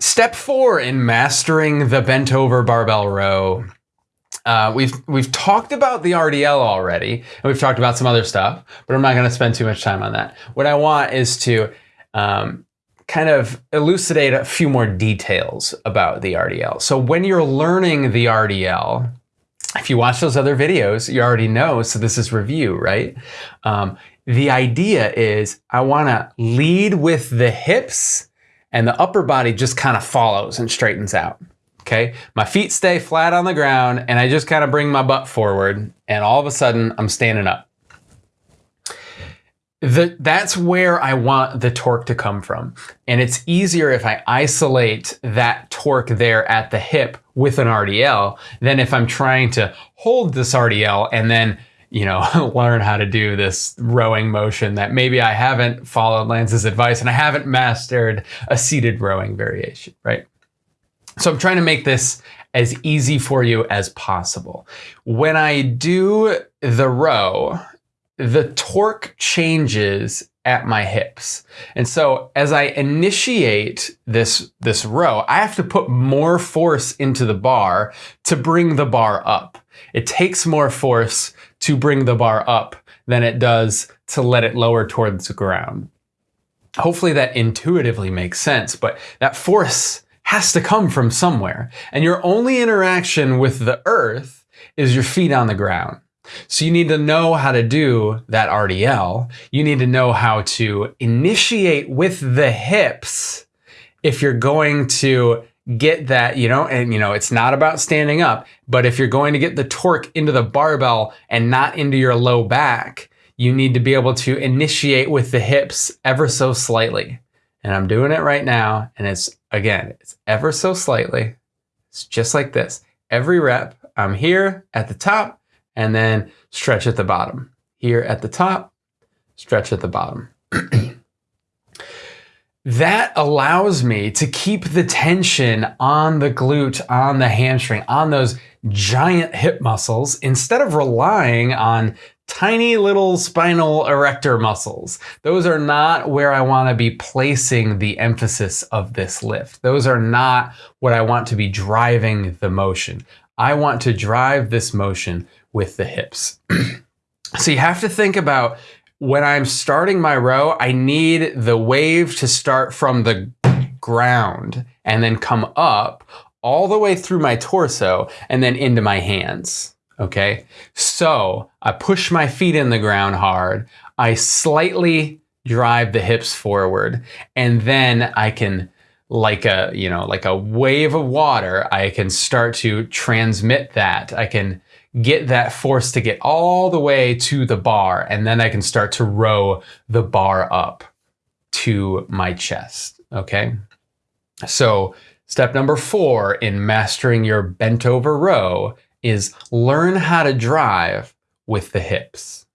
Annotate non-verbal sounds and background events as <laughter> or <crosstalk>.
Step four in mastering the bent over barbell row. Uh, we've we've talked about the RDL already, and we've talked about some other stuff, but I'm not going to spend too much time on that. What I want is to um, kind of elucidate a few more details about the RDL. So when you're learning the RDL, if you watch those other videos, you already know. So this is review, right? Um, the idea is I want to lead with the hips and the upper body just kind of follows and straightens out. Okay, my feet stay flat on the ground and I just kind of bring my butt forward and all of a sudden I'm standing up. The, that's where I want the torque to come from. And it's easier if I isolate that torque there at the hip with an RDL than if I'm trying to hold this RDL and then you know, <laughs> learn how to do this rowing motion that maybe I haven't followed Lance's advice and I haven't mastered a seated rowing variation, right? So I'm trying to make this as easy for you as possible. When I do the row, the torque changes at my hips. And so as I initiate this, this row, I have to put more force into the bar to bring the bar up. It takes more force to bring the bar up than it does to let it lower towards the ground. Hopefully that intuitively makes sense, but that force has to come from somewhere. And your only interaction with the earth is your feet on the ground. So you need to know how to do that RDL. You need to know how to initiate with the hips if you're going to get that, you know, and you know, it's not about standing up, but if you're going to get the torque into the barbell and not into your low back, you need to be able to initiate with the hips ever so slightly. And I'm doing it right now. And it's, again, it's ever so slightly. It's just like this. Every rep, I'm here at the top and then stretch at the bottom. Here at the top, stretch at the bottom. <clears throat> that allows me to keep the tension on the glute, on the hamstring, on those giant hip muscles instead of relying on tiny little spinal erector muscles. Those are not where I want to be placing the emphasis of this lift. Those are not what I want to be driving the motion. I want to drive this motion with the hips. <clears throat> so you have to think about when I'm starting my row, I need the wave to start from the ground and then come up all the way through my torso and then into my hands. Okay, so I push my feet in the ground hard. I slightly drive the hips forward and then I can like a, you know, like a wave of water, I can start to transmit that. I can get that force to get all the way to the bar, and then I can start to row the bar up to my chest, okay? So step number four in mastering your bent over row is learn how to drive with the hips.